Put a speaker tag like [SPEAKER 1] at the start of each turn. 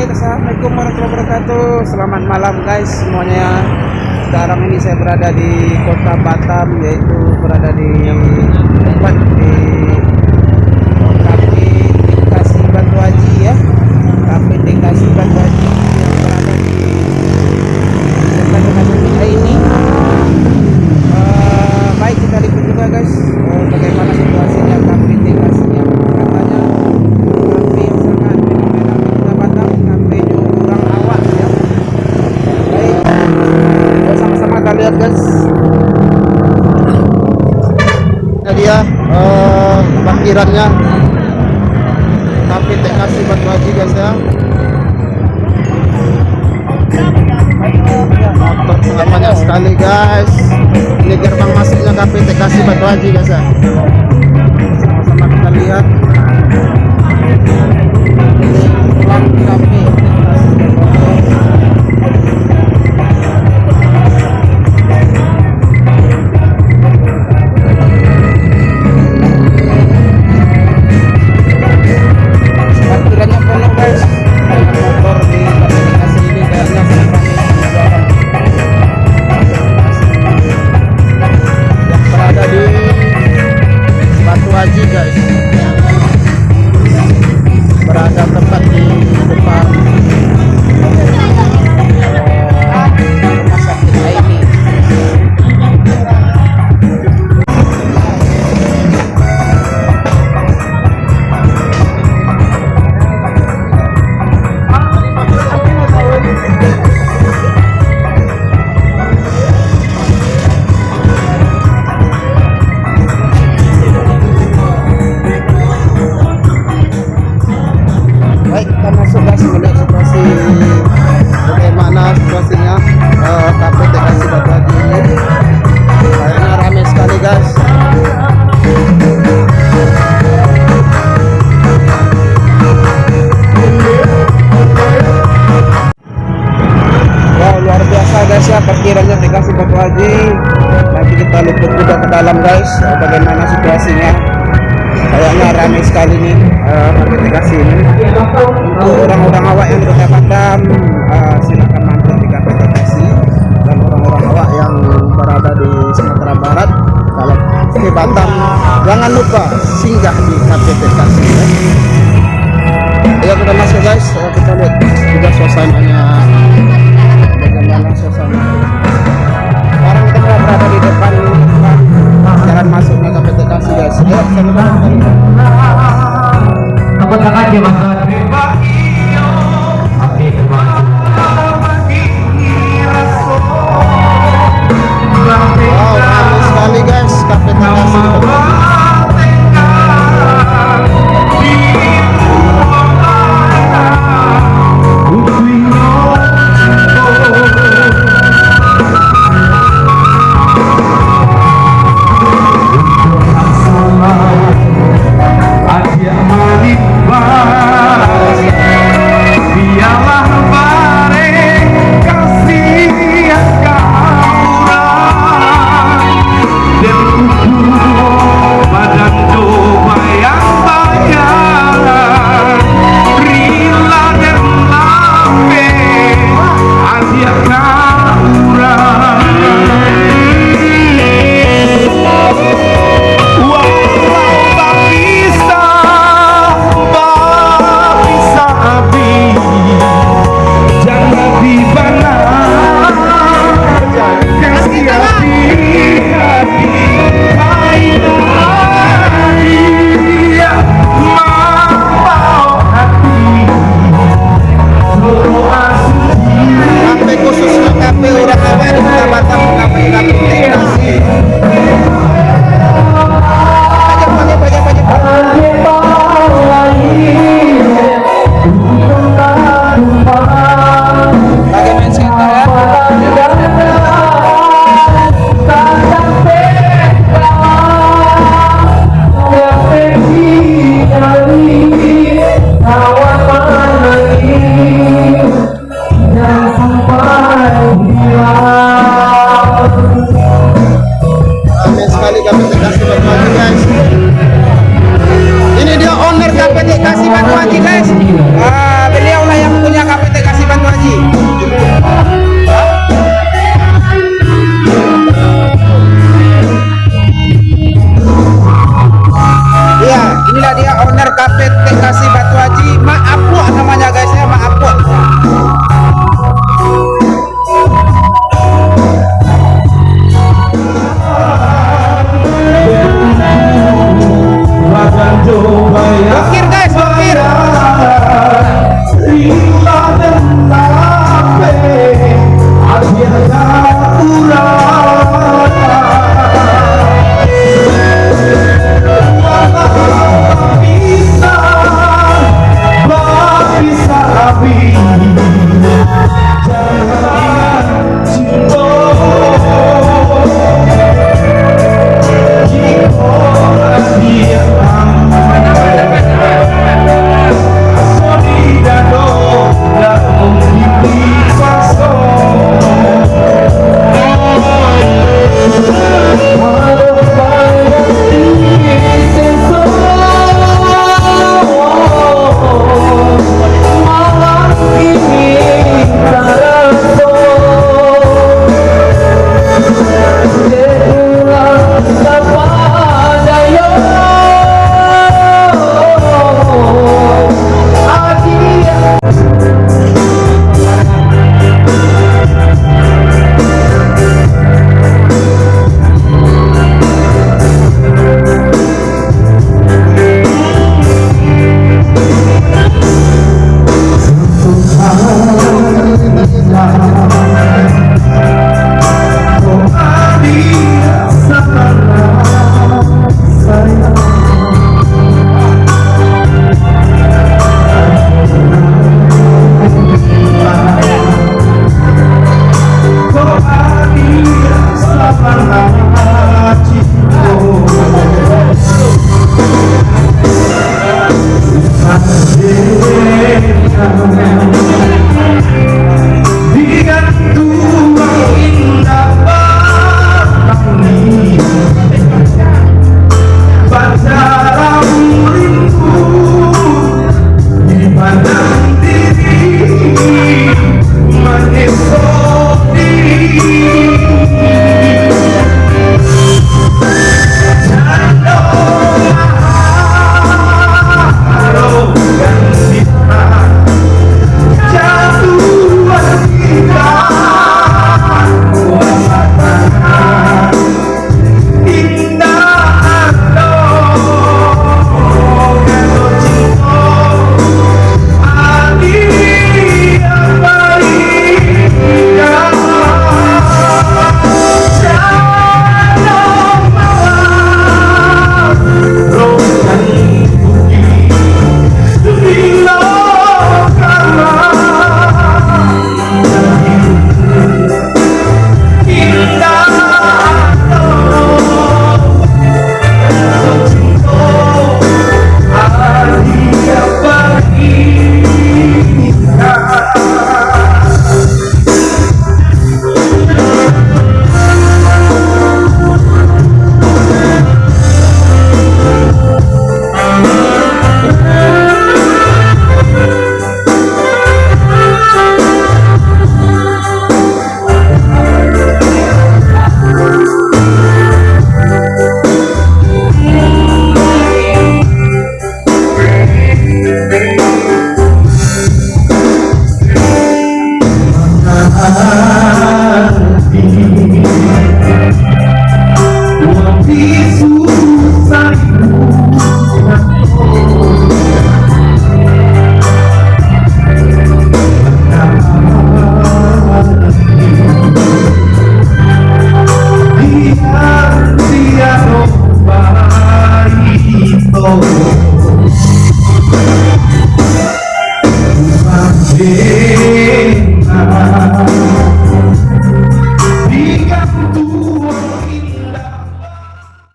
[SPEAKER 1] Baik, Assalamualaikum warahmatullahi wabarakatuh. Selamat malam guys semuanya. Sekarang ini saya berada di kota Batam Yaitu berada di tempat di Kafe Kasih Batu Haji ya. Kafe Kasih Batu Haji parkirannya kafe Kasih Batu Haji guys ya. Motor banyak sekali guys. Ini gerbang masuknya kafe Kasih Batu Haji guys ya. Sama-sama kita lihat. Ruang kafe parkirannya guys eh, bagaimana situasinya? Kayaknya ramai sekali nih uh, aplikasi ini untuk orang-orang awak yang berada Batam uh, silakan mampir di kafe Bekasi dan orang-orang awak yang berada di Sumatera Barat kalau di Batam jangan lupa singgah di ya.